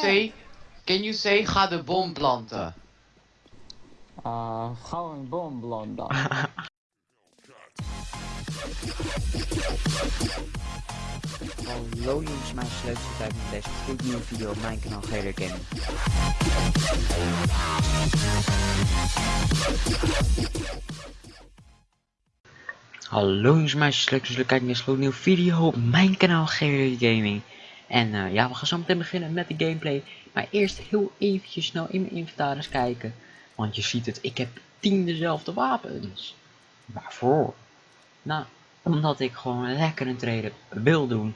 say, can you say ga de bom planten? Uh, ga een boom planten. Hallo jongens, mijn sleutel tijd met deze gloednieuwe video op mijn kanaal Gator Gaming. Hallo jongens, mijn sleutel jullie kijken naar deze gloednieuwe video op mijn kanaal Gator Gaming. En eh, ja, we gaan zo meteen beginnen met de gameplay. Maar eerst heel eventjes snel in mijn inventaris kijken. Want je ziet het, ik heb 10 dezelfde wapens. Waarvoor? Nou, omdat ik gewoon lekker een trader wil doen.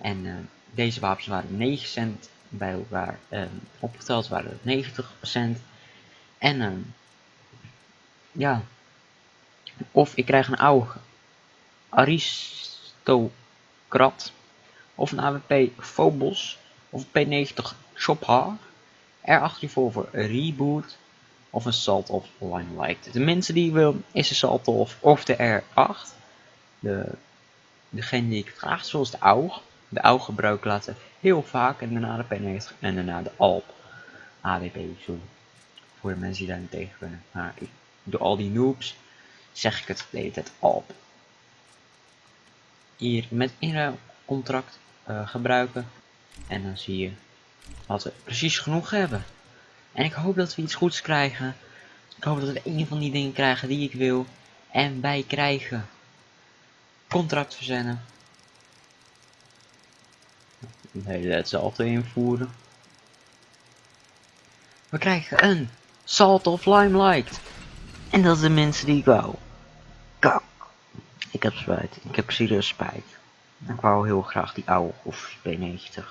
En uh, deze wapens waren 9 cent bij elkaar. Uh, opgeteld waren het 90%. En uh, ja. Of ik krijg een oude aristocrat. Of een AWP Phobos. Of een P90 Chopper. R8 Revolver Reboot. Of een Salt of Limelight. De mensen die wil is de Salt of, of de R8. De, degene die ik vraag, zoals de AUG. De AUG gebruik laten heel vaak en daarna de P90 en daarna de ALP. AWP, sorry. Voor de mensen die daar niet tegen kunnen. Maar ik, door al die noobs zeg ik het de hele tijd ALP. Hier met inruilcontract uh, gebruiken. En dan zie je dat we precies genoeg hebben. En ik hoop dat we iets goeds krijgen. Ik hoop dat we een van die dingen krijgen die ik wil. En wij krijgen contract verzenden. Nee, hetzelfde invoeren. We krijgen een Salt of Limelight. En dat is de mensen die ik wou. Kak. Ik heb spijt. Ik heb serieus spijt. Ik wou heel graag die oude of B90.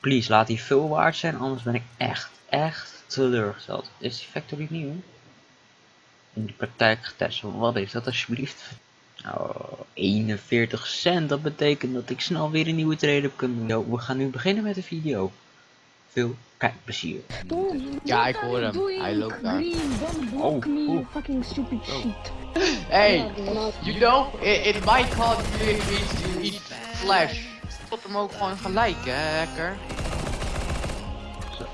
Please, laat die veel waard zijn, anders ben ik echt, echt teleurgesteld. Is die factory nieuw? In de praktijk getest. Wat is dat alsjeblieft? Oh, 41 cent. Dat betekent dat ik snel weer een nieuwe trade heb kunnen doen. We gaan nu beginnen met de video. Veel kijkplezier. Ja, ik hoor hem. Hij loopt daar. Oh, me, fucking stupid shit. Hey, you know, in, in my call you eat flash. Tot hem ook gewoon gelijk, hè, hacker. Zo,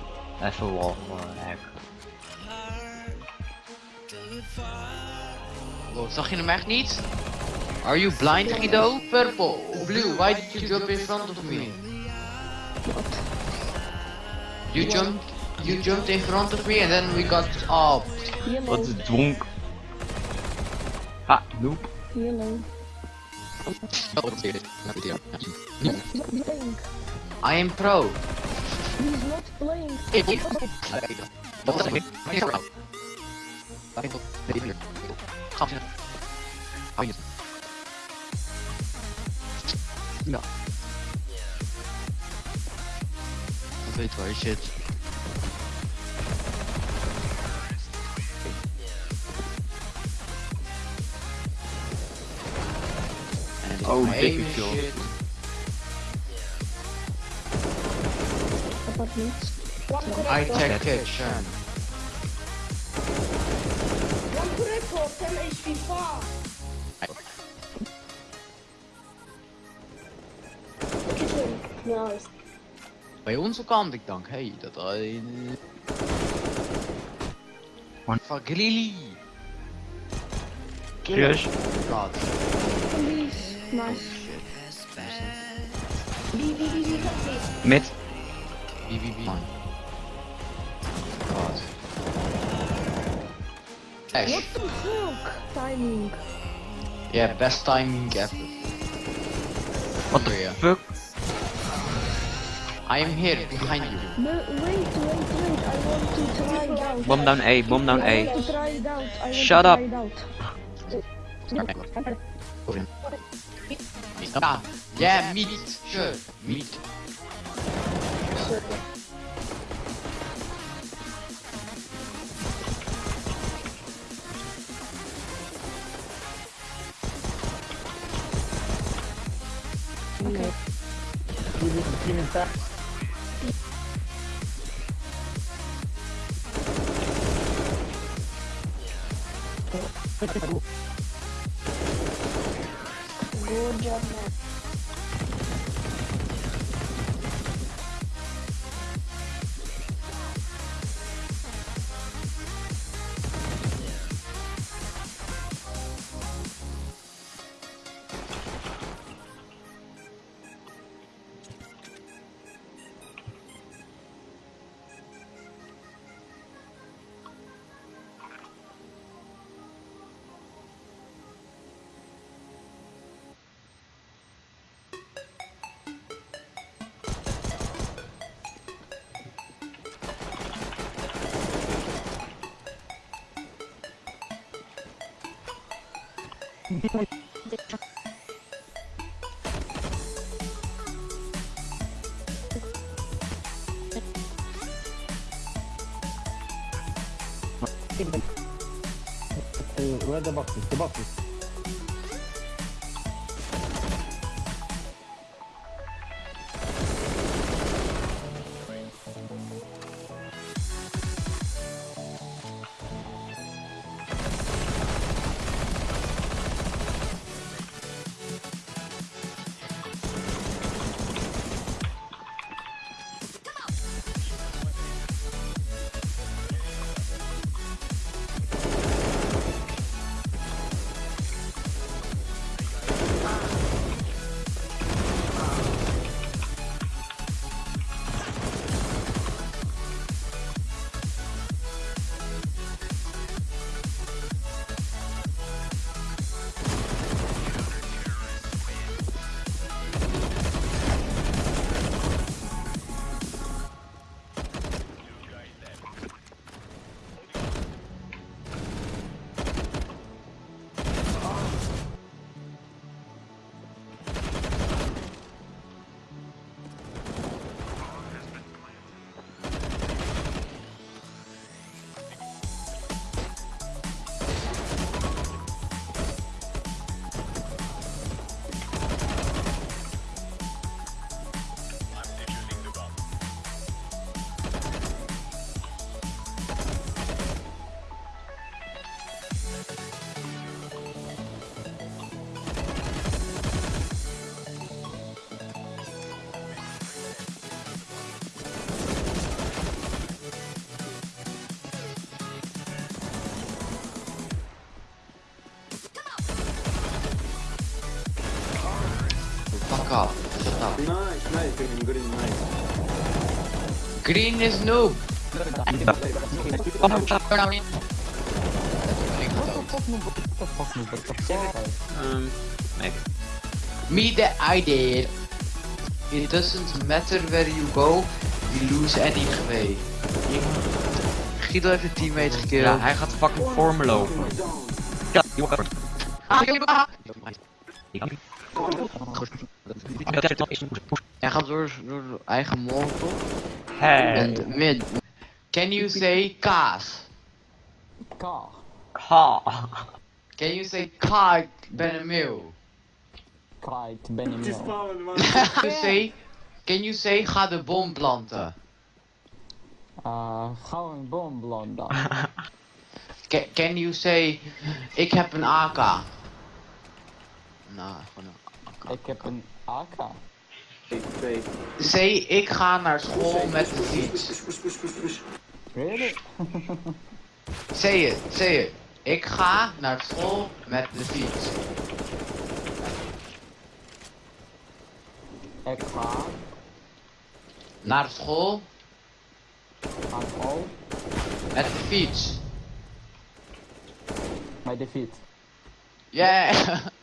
even wall hacker. Oh, zag je hem echt niet? Are you blind, Guido? Purple, blue, why did you jump in front of me? You jumped, you jumped in front of me and then we got up. Wat is dronk? Ha, noep. Yellow. I am pro. He's not playing. Ja. 被妥协。Oh, baby shit. About me? I take kitchen. Mam kurepo, ten HP2! Kitchen, nice. Bei uns kan ik Dank, Hey, dat een. Man van Grilly. Yes. God. Please, nice. Wie, wie, wie. God. Ash. What the fuck? Timing. Yeah, best timing ever. What the fuck? I am here behind you. No, wait, wait, wait. I want to try it out. Bomb down A, bomb down I A. want to try it out. I want Shut to up. Try it out. Ah, yeah, meat. Sure, meat. Okay. Good job, man. Where the boxes? The boxes. Green, is noob. Me the idea. It doesn't matter where you go, you lose anyway. Guido heeft een teammate gekillt. Ja, hij gaat fucking voor me lopen. Ja, die wordt Hij gaat door, door zijn eigen mond. Hey. Mid. Can you say kaas? Car. Ha. Can you say ka ik ben een meeuw? Kite, Mill. spawned, man. Can you say, can you say ga de bom planten? Uh, hou een boom blonda. Can, can you say ik heb een AK? Nou, gewoon een Ik heb een AK. Twee. Say ik ga naar school met de fiets. Really? Say it, say it. Ik ga naar school met de fiets. Ik ga Naar school aan school met de fiets. met de fiets. Yeah!